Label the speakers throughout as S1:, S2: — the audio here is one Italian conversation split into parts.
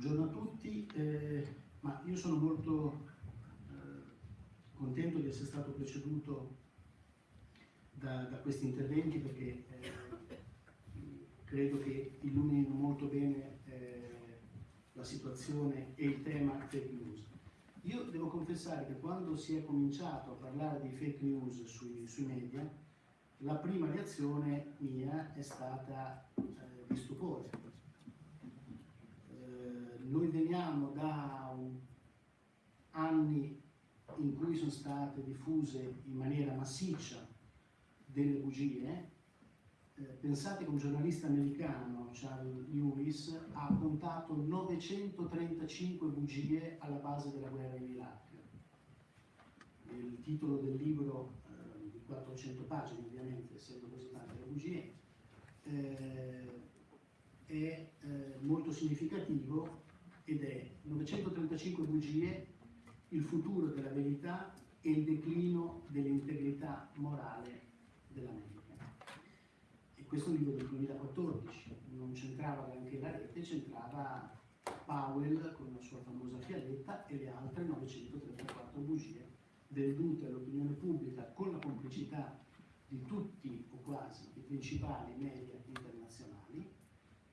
S1: buongiorno a tutti, eh, ma io sono molto eh, contento di essere stato preceduto da, da questi interventi perché eh, credo che illuminino molto bene eh, la situazione e il tema fake news. Io devo confessare che quando si è cominciato a parlare di fake news sui, sui media, la prima reazione mia è stata eh, di stupore noi veniamo da anni in cui sono state diffuse in maniera massiccia delle bugie. Eh, pensate che un giornalista americano, Charles Lewis, ha contato 935 bugie alla base della guerra in Iraq. Il titolo del libro, eh, di 400 pagine ovviamente, essendo così tante le bugie, eh, è eh, molto significativo ed è 935 bugie, il futuro della verità e il declino dell'integrità morale dell'America. E questo è un libro del 2014, non c'entrava anche la rete, c'entrava Powell con la sua famosa fialetta e le altre 934 bugie vendute all'opinione pubblica con la complicità di tutti o quasi i principali media internazionali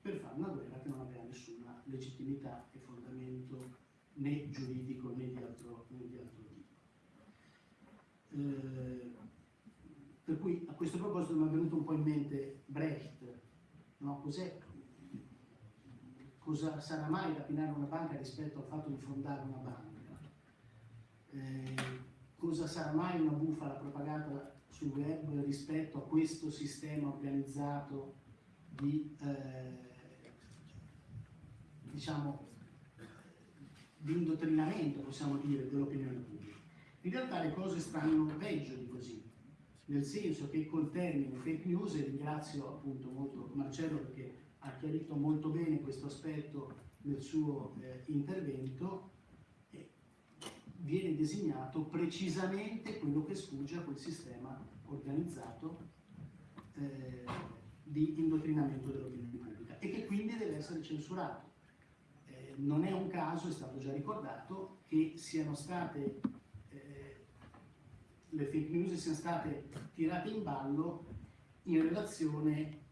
S1: per fare una guerra che non aveva nessuna legittimità fondamento né giuridico né di altro, né di altro tipo. Eh, per cui a questo proposito mi è venuto un po' in mente Brecht, no? cosa sarà mai rapinare una banca rispetto al fatto di fondare una banca? Eh, cosa sarà mai una bufala propagata sul web rispetto a questo sistema organizzato di eh, diciamo, di indottrinamento, possiamo dire, dell'opinione pubblica. In realtà le cose stanno peggio di così, nel senso che col termine fake news, e ringrazio appunto molto Marcello perché ha chiarito molto bene questo aspetto nel suo eh, intervento, viene designato precisamente quello che sfugge a quel sistema organizzato eh, di indottrinamento dell'opinione pubblica e che quindi deve essere censurato non è un caso, è stato già ricordato, che siano state, eh, le fake news siano state tirate in ballo in relazione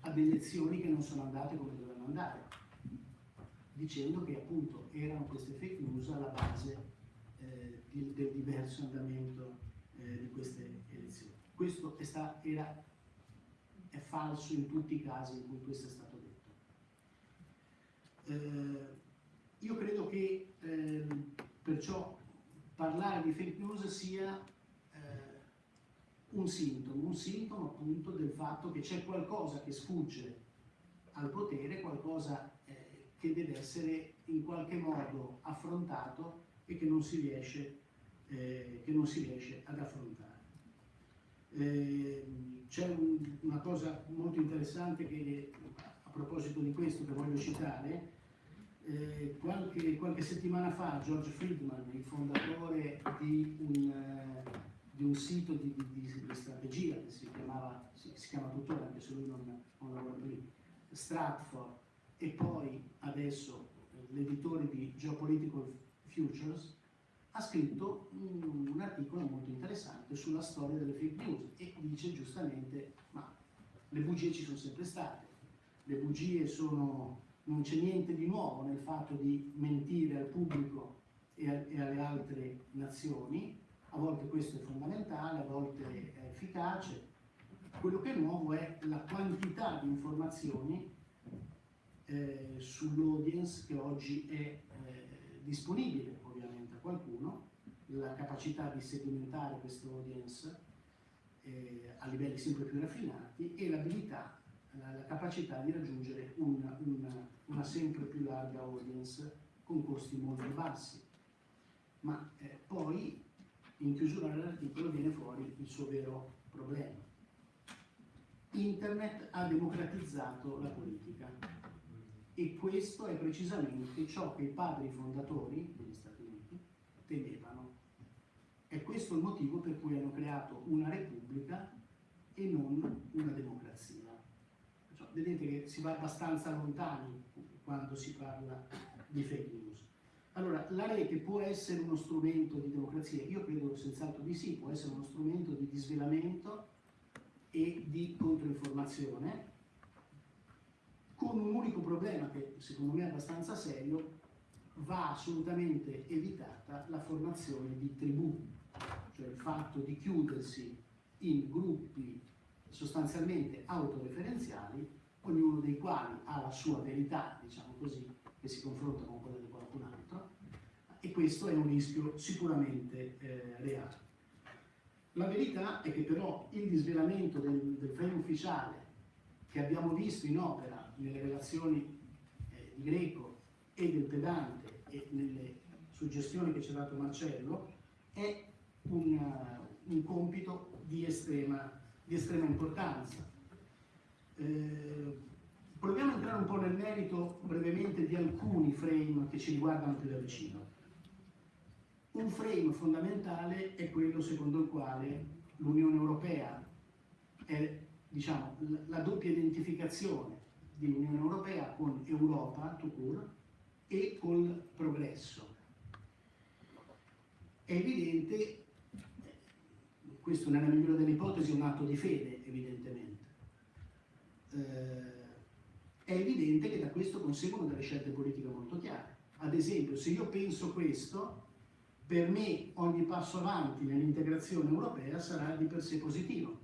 S1: ad elezioni che non sono andate come dovevano andare, dicendo che appunto erano queste fake news alla base eh, di, del diverso andamento eh, di queste elezioni. Questo è, sta, era, è falso in tutti i casi in cui questo è stato eh, io credo che eh, perciò parlare di fake news sia eh, un sintomo, un sintomo appunto del fatto che c'è qualcosa che sfugge al potere, qualcosa eh, che deve essere in qualche modo affrontato e che non si riesce, eh, non si riesce ad affrontare. Eh, c'è un, una cosa molto interessante che a proposito di questo che voglio citare, eh, qualche, qualche, settimana fa George Friedman, il fondatore di un, eh, di un sito di, di, di, strategia che si, chiamava, si, si, chiama tuttora, anche se lui non, non lavora lì, Stratford, e poi adesso l'editore di Geopolitical Futures, ha scritto un, un, articolo molto interessante sulla storia delle fake news e dice giustamente ma le bugie ci sono sempre state, le bugie sono non c'è niente di nuovo nel fatto di mentire al pubblico e, a, e, alle altre nazioni, a volte questo è fondamentale, a volte è efficace. Quello che è nuovo è la quantità di informazioni eh, sull'audience che oggi è eh, disponibile ovviamente a qualcuno, la capacità di sedimentare questo audience eh, a livelli sempre più raffinati e l'abilità la, capacità di raggiungere una, una, una, sempre più larga audience con costi molto bassi. Ma eh, poi in chiusura dell'articolo viene fuori il suo vero problema. Internet ha democratizzato la politica e questo è precisamente ciò che i padri fondatori degli Stati Uniti temevano. È questo il motivo per cui hanno creato una repubblica e non una democrazia vedete che si va abbastanza lontani quando si parla di fake news. Allora, la rete può essere uno strumento di democrazia? Io credo senz'altro di sì, può essere uno strumento di disvelamento e di controinformazione, con un unico problema che secondo me è abbastanza serio, va assolutamente evitata la formazione di tribù, cioè il fatto di chiudersi in gruppi sostanzialmente autoreferenziali, ognuno dei quali ha la sua verità, diciamo così, che si confronta con quella di qualcun altro, e questo è un rischio sicuramente eh, reale. La verità è che però il disvelamento del, del frame ufficiale che abbiamo visto in opera nelle relazioni eh, di Greco e del pedante e nelle suggestioni che ci ha dato Marcello è un, un compito di estrema, di estrema importanza. Eh, proviamo a entrare un po' nel merito brevemente di alcuni frame che ci riguardano più da vicino. Un frame fondamentale è quello secondo il quale l'Unione Europea è diciamo, la doppia identificazione di Unione Europea con Europa, tout court, e col progresso. È evidente, questo nella migliore delle ipotesi è un atto di fede, evidentemente, eh, è evidente che da questo conseguono delle scelte politiche molto chiare. Ad esempio, se io penso questo, per me ogni passo avanti nell'integrazione europea sarà di per sé positivo,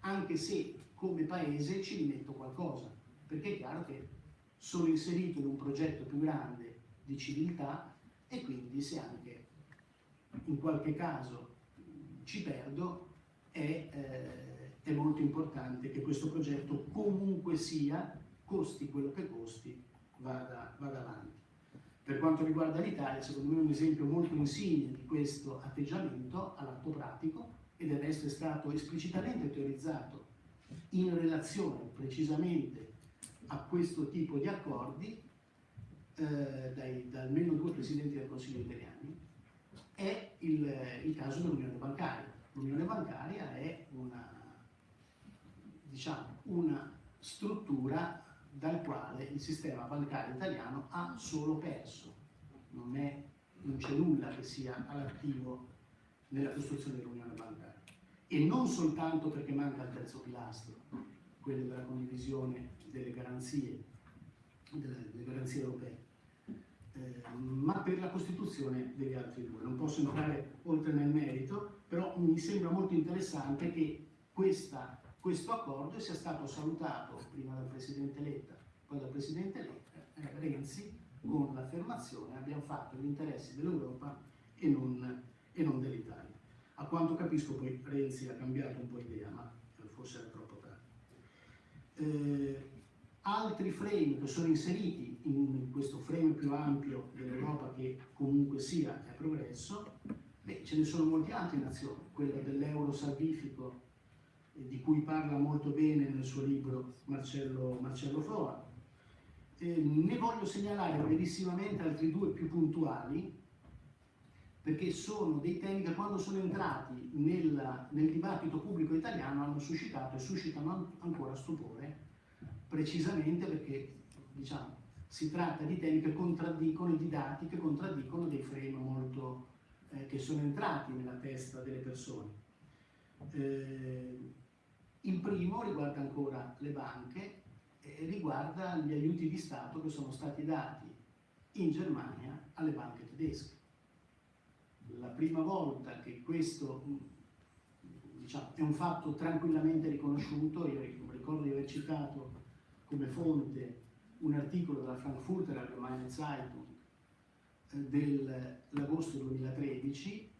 S1: anche se come paese ci rimetto qualcosa, perché è chiaro che sono inserito in un progetto più grande di civiltà e quindi se anche in qualche caso ci perdo è, eh, è molto importante che questo progetto comunque sia, costi quello che costi, vada, vada avanti. Per quanto riguarda l'Italia, secondo me un esempio molto insigne di questo atteggiamento all'atto pratico, e del resto è stato esplicitamente teorizzato in relazione precisamente a questo tipo di accordi eh, dai, da almeno due presidenti del Consiglio italiani, è il, il caso dell'Unione Bancaria. L'Unione Bancaria è una, diciamo, una struttura dal quale il sistema bancario italiano ha solo perso, non, c'è nulla che sia all'attivo nella costruzione dell'unione bancaria. E non soltanto perché manca il terzo pilastro, quello della condivisione delle garanzie, delle, delle garanzie europee, eh, ma per la costituzione degli altri due. Non posso entrare oltre nel merito, però mi sembra molto interessante che questa questo accordo sia stato salutato prima dal Presidente Letta, poi dal Presidente Letta, eh, Renzi, con l'affermazione abbiamo fatto gli interessi dell'Europa e non, non dell'Italia. A quanto capisco poi Renzi ha cambiato un po' idea, ma forse era troppo tardi. Eh, altri frame che sono inseriti in questo frame più ampio dell'Europa che comunque sia è progresso, beh, ce ne sono molte altre nazioni, quella dell'euro salvifico di cui parla molto bene nel suo libro Marcello, Marcello Foa. Eh, ne voglio segnalare brevissimamente altri due più puntuali, perché sono dei temi che quando sono entrati nel, nel dibattito pubblico italiano hanno suscitato e suscitano ancora stupore, precisamente perché diciamo, si tratta di temi che contraddicono, di dati che contraddicono dei frame molto, eh, che sono entrati nella testa delle persone. Eh, il primo riguarda ancora le banche e riguarda gli aiuti di Stato che sono stati dati in Germania alle banche tedesche. La prima volta che questo diciamo, è un fatto tranquillamente riconosciuto, io ricordo di aver citato come fonte un articolo della Frankfurter Allgemeine Zeitung eh, dell'agosto 2013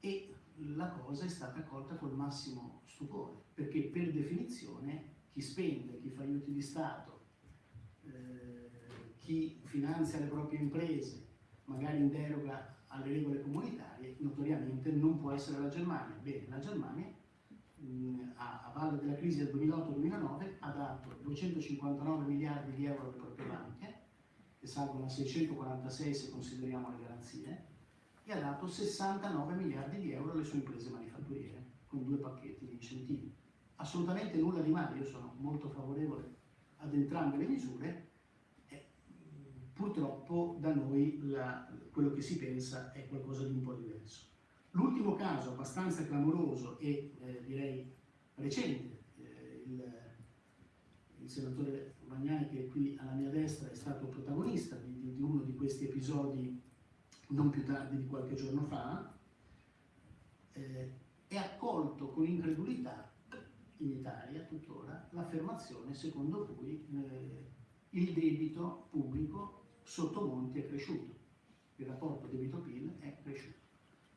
S1: e la cosa è stata accolta col massimo stupore, perché per definizione chi spende, chi fa aiuti di Stato, eh, chi finanzia le proprie imprese, magari in deroga alle regole comunitarie, notoriamente non può essere la Germania. Bene, la Germania mh, a, a valle della crisi del 2008-2009 ha dato 259 miliardi di euro alle proprie banche, che salgono a 646 se consideriamo le garanzie, e ha dato 69 miliardi di euro alle sue imprese manifatturiere, con due pacchetti di incentivi. Assolutamente nulla di male, io sono molto favorevole ad entrambe le misure, purtroppo da noi la, quello che si pensa è qualcosa di un po' diverso. L'ultimo caso abbastanza clamoroso e eh, direi recente, eh, il, il, senatore Magnani che è qui alla mia destra è stato protagonista di, di, di uno di questi episodi non più tardi di qualche giorno fa, eh, è accolto con incredulità in Italia tuttora l'affermazione secondo cui eh, il debito pubblico sotto Monti è cresciuto, il rapporto debito-PIL è cresciuto,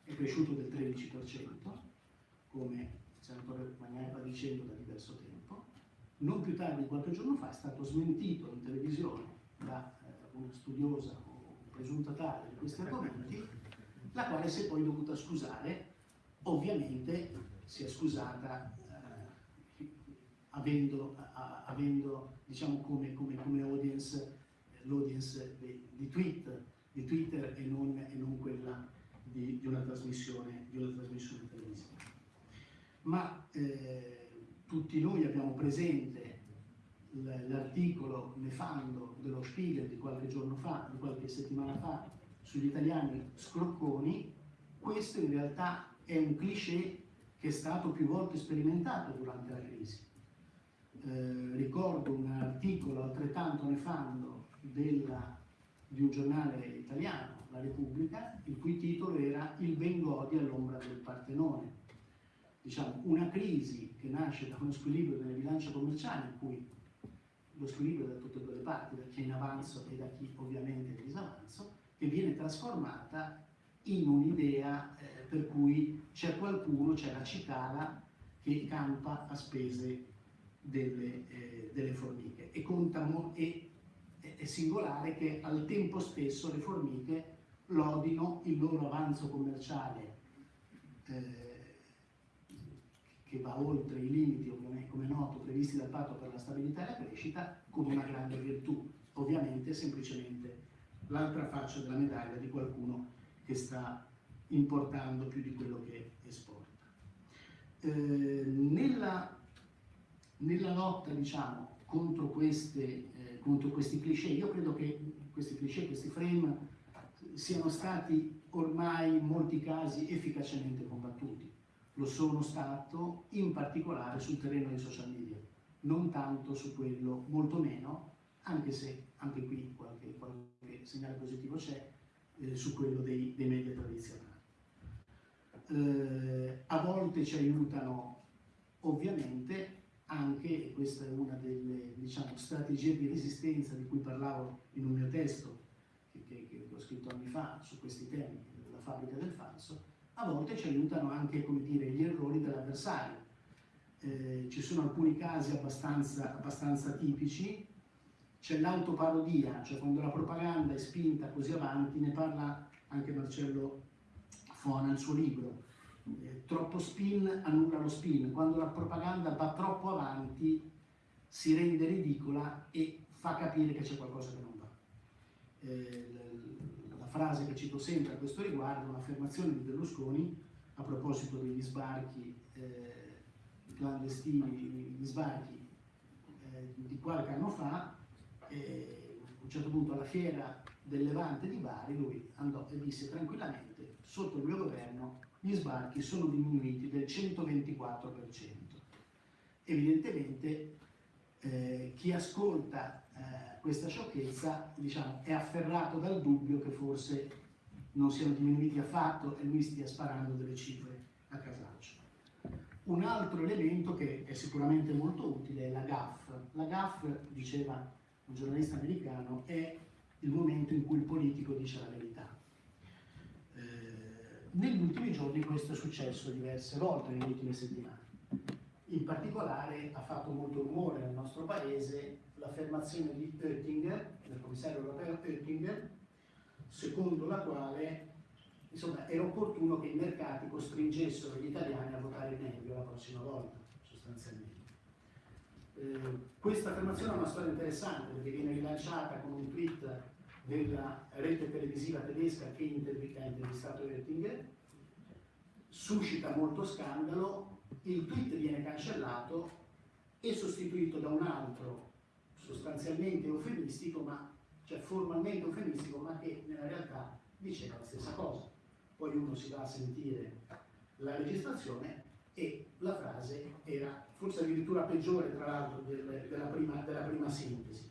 S1: è cresciuto del 13%, come il senatore Magnani va dicendo da diverso tempo, non più tardi di qualche giorno fa è stato smentito in televisione da eh, una studiosa presunta tale di questi argomenti, la quale si è poi dovuta scusare, ovviamente si è scusata eh, avendo, a, avendo diciamo, come, come, come audience l'audience di, di, tweet, di, Twitter e non, e non quella di, di, una trasmissione, di, una trasmissione, televisiva. Ma eh, tutti noi abbiamo presente l'articolo nefando dello Spiegel di qualche giorno fa, di qualche settimana fa, sugli italiani scrocconi, questo in realtà è un cliché che è stato più volte sperimentato durante la crisi. Eh, ricordo un articolo altrettanto nefando della, di un giornale italiano, La Repubblica, il cui titolo era Il Bengodi all'ombra del Partenone. Diciamo, una crisi che nasce da uno squilibrio delle bilance commerciali, in cui lo squilibrio da tutte e due le parti, da chi è in avanzo e da chi ovviamente è in disavanzo, che viene trasformata in un'idea eh, per cui c'è qualcuno, c'è la cicala che campa a spese delle, eh, delle formiche. E, conta, e è singolare che al tempo stesso le formiche lodino il loro avanzo commerciale eh, che va oltre i limiti, ovviamente, come noto, previsti dal patto per la stabilità e la crescita, come una grande virtù. Ovviamente semplicemente l'altra faccia della medaglia di qualcuno che sta importando più di quello che esporta. Eh, nella, nella lotta, diciamo, contro, queste, eh, contro questi cliché. Io credo che questi cliché, questi frame siano stati ormai in molti casi efficacemente combattuti. Lo sono stato in particolare sul terreno dei social media, non tanto su quello, molto meno, anche se anche qui qualche, qualche segnale positivo c'è, eh, su quello dei, dei media tradizionali. Eh, a volte ci aiutano ovviamente anche, e questa è una delle diciamo, strategie di resistenza di cui parlavo in un mio testo che, che, che ho scritto anni fa su questi temi, la fabbrica del falso, a volte ci aiutano anche come dire, gli errori dell'avversario. Eh, ci sono alcuni casi abbastanza, abbastanza tipici, c'è l'autoparodia, cioè quando la propaganda è spinta così avanti, ne parla anche Marcello Fona nel suo libro, eh, troppo spin annulla lo spin, quando la propaganda va troppo avanti si rende ridicola e fa capire che c'è qualcosa che non va. Eh, frase che cito sempre a questo riguardo un'affermazione di Berlusconi a proposito degli sbarchi eh, clandestini, gli sbarchi eh, di qualche anno fa, eh, a un certo punto alla fiera del Levante di Bari lui andò e disse tranquillamente sotto il mio governo gli sbarchi sono diminuiti del 124%. Evidentemente eh, chi ascolta eh, questa sciocchezza diciamo, è afferrato dal dubbio che forse non siano diminuiti affatto e lui stia sparando delle cifre a casaccio. Un altro elemento che è sicuramente molto utile è la GAF. La GAF, diceva un giornalista americano, è il momento in cui il politico dice la verità. Negli ultimi giorni questo è successo diverse volte, nelle ultime settimane. In particolare ha fatto molto rumore nel nostro paese l'affermazione di Oettinger, del commissario europeo Oettinger, secondo la quale insomma, era opportuno che i mercati costringessero gli italiani a votare meglio la prossima volta, sostanzialmente. Eh, questa affermazione ha una storia interessante perché viene rilanciata con un tweet della rete televisiva tedesca che ha intervistato Oettinger, suscita molto scandalo, il tweet viene cancellato e sostituito da un altro sostanzialmente eufemistico, ma cioè formalmente eufemistico, ma che nella realtà diceva la stessa cosa. Poi uno si va a sentire la registrazione e la frase era forse addirittura peggiore tra l'altro del, della, della prima sintesi.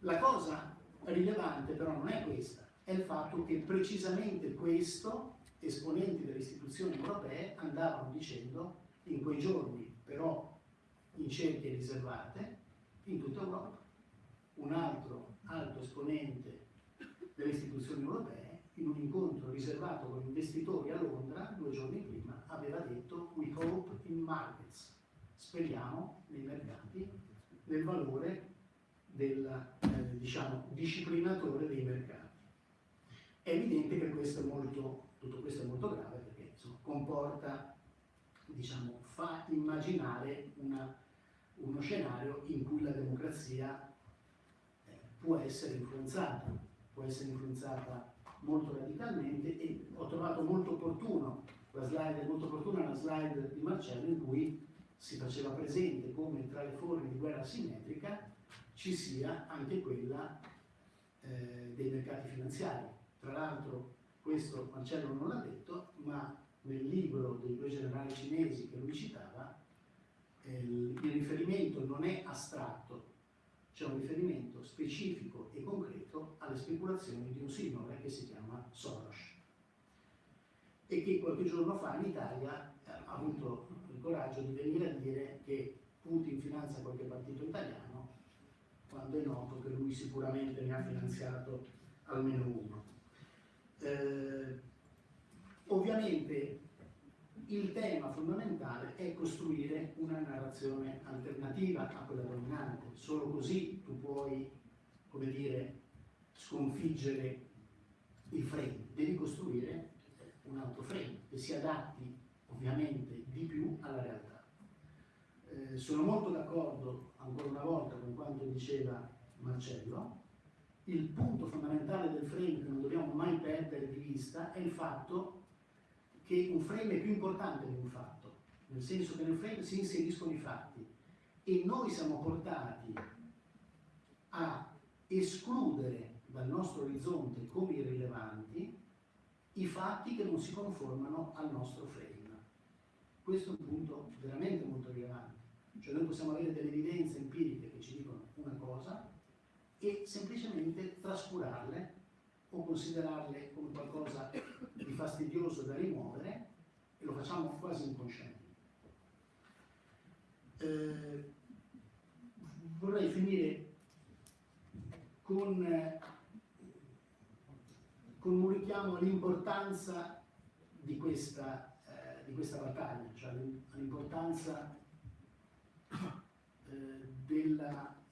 S1: La cosa rilevante però non è questa, è il fatto che precisamente questo esponenti delle istituzioni europee andavano dicendo in quei giorni, però in cerchie riservate, in tutta Europa. Un altro alto esponente delle istituzioni europee, in un incontro riservato con investitori a Londra due giorni prima, aveva detto We hope in markets, speriamo nei mercati, nel valore del eh, diciamo, disciplinatore dei mercati. È evidente che questo è molto, tutto questo è molto grave perché insomma, comporta, diciamo, fa immaginare una, uno scenario in cui la democrazia eh, può essere influenzata, può essere influenzata molto radicalmente e ho trovato molto opportuno, la slide molto opportuna la slide di Marcello in cui si faceva presente come tra le forme di guerra simmetrica ci sia anche quella eh, dei mercati finanziari. Tra l'altro questo Marcello non l'ha detto, ma nel libro dei due generali cinesi che lui citava, eh, il riferimento non è astratto, c'è un riferimento specifico e concreto alle speculazioni di un signore che si chiama Soros e che qualche giorno fa in Italia eh, ha avuto il coraggio di venire a dire che Putin finanzia qualche partito italiano quando è noto che lui sicuramente ne ha finanziato almeno uno. Eh, ovviamente il tema fondamentale è costruire una narrazione alternativa a quella dominante, solo così tu puoi, come dire, sconfiggere il frame, devi costruire un altro frame che si adatti ovviamente di più alla realtà. Eh, sono molto d'accordo ancora una volta con quanto diceva Marcello, il punto fondamentale del frame che non dobbiamo mai perdere di vista è il fatto che un frame è più importante di un fatto, nel senso che nel frame si inseriscono i fatti e noi siamo portati a escludere dal nostro orizzonte come irrilevanti i fatti che non si conformano al nostro frame. Questo è un punto veramente molto rilevante. Cioè noi possiamo avere delle evidenze empiriche che ci dicono una cosa e semplicemente trascurarle o considerarle come qualcosa di fastidioso da rimuovere e lo facciamo quasi inconsciente. Eh, vorrei finire con, con un richiamo all'importanza di eh, di questa battaglia, cioè l'importanza eh, della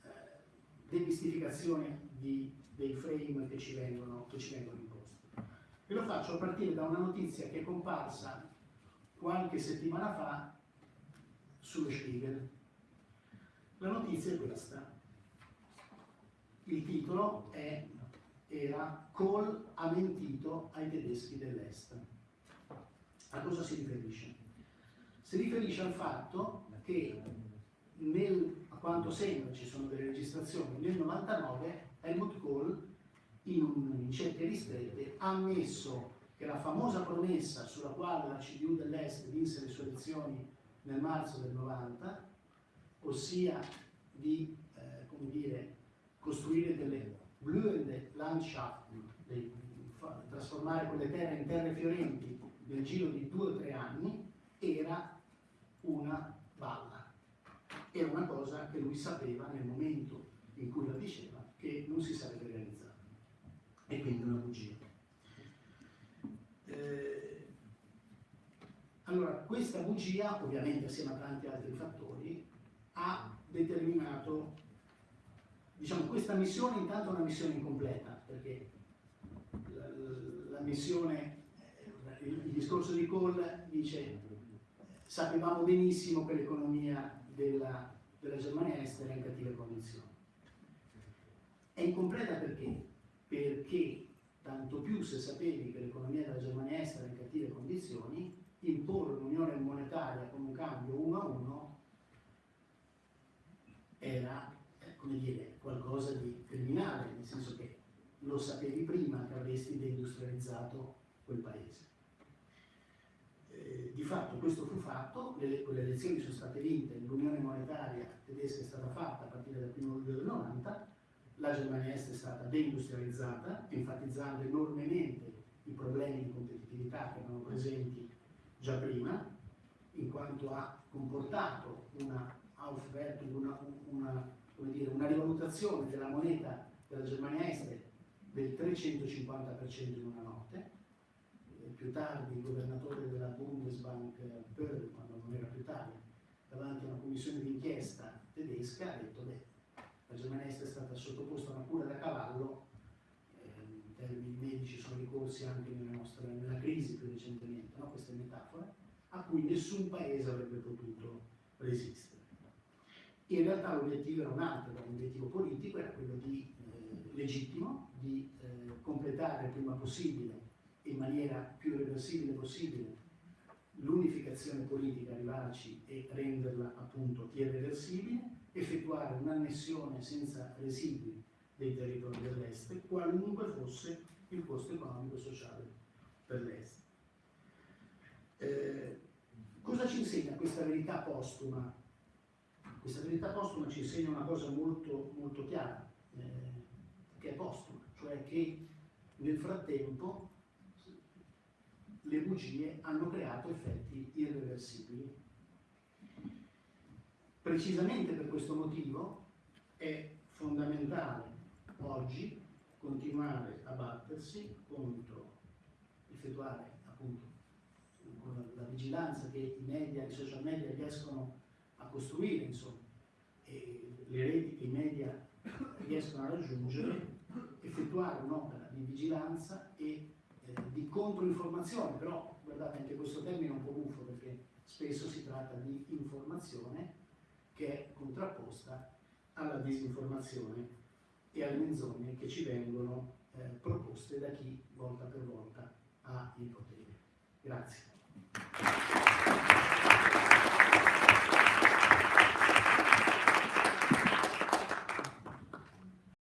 S1: demistificazione di dei frame che ci vengono, vengono imposti. E lo faccio a partire da una notizia che è comparsa qualche settimana fa sullo Spiegel. La notizia è questa. Il titolo è, era Kohl ha mentito ai tedeschi dell'Est. A cosa si riferisce? Si riferisce al fatto che nel, a quanto sembra ci sono delle registrazioni, nel 99 Helmut Kohl, in, un, in cerche ristrette, ha ammesso che la famosa promessa sulla quale la CDU dell'Est vinse le sue elezioni nel marzo del 90, ossia di eh, come dire, costruire delle blühende Landschaften, di, trasformare quelle terre in terre fiorenti nel giro di due o tre anni, era una balla. Era una cosa che lui sapeva nel momento in cui la diceva che non si sarebbe realizzato e quindi una bugia. Eh, allora, questa bugia, ovviamente assieme a tanti altri fattori, ha determinato, diciamo, questa missione intanto è una missione incompleta, perché la, la missione, eh, il, il discorso di Kohl dice sapevamo benissimo che l'economia della, della Germania estera è in cattive condizioni è incompleta perché? Perché tanto più se sapevi che l'economia della Germania estera è in cattive condizioni, imporre un'unione monetaria con un cambio uno a uno era, come dire, qualcosa di criminale, nel senso che lo sapevi prima che avresti deindustrializzato quel paese. Eh, di fatto questo fu fatto, le, quelle elezioni sono state vinte, l'unione monetaria tedesca è stata fatta a partire dal 1 luglio del 90, la Germania Est è stata deindustrializzata, enfatizzando enormemente i problemi di competitività che erano presenti già prima, in quanto ha comportato una una, una, dire, una rivalutazione della moneta della Germania Est del 350% in una notte. Più tardi il governatore della Bundesbank, Böll, quando non era più tardi, davanti a una commissione d'inchiesta tedesca, ha detto beh, la Germania è stata sottoposta a una cura da cavallo, eh, in termini medici sono ricorsi anche nella, nostra, nella crisi più recentemente, no? queste metafore, a cui nessun paese avrebbe potuto resistere. In realtà l'obiettivo era un altro, l'obiettivo politico era quello di, eh, legittimo di eh, completare il prima possibile, in maniera più reversibile possibile, l'unificazione politica, arrivarci e renderla appunto irreversibile, effettuare un'annessione senza residui dei territori dell'Est, qualunque fosse il costo economico e sociale per l'Est. Eh, cosa ci insegna questa verità postuma? Questa verità postuma ci insegna una cosa molto, molto chiara, eh, che è postuma, cioè che nel frattempo le bugie hanno creato effetti irreversibili. Precisamente per questo motivo è fondamentale oggi continuare a battersi contro, effettuare appunto la vigilanza che i media, i social media riescono a costruire, insomma, e le reti che i media riescono a raggiungere, effettuare un'opera di vigilanza e di controinformazione, però guardate anche questo termine è un po' buffo perché spesso si tratta di informazione che è contrapposta alla disinformazione e alle menzogne che ci vengono eh, proposte da chi volta per volta ha il potere. Grazie.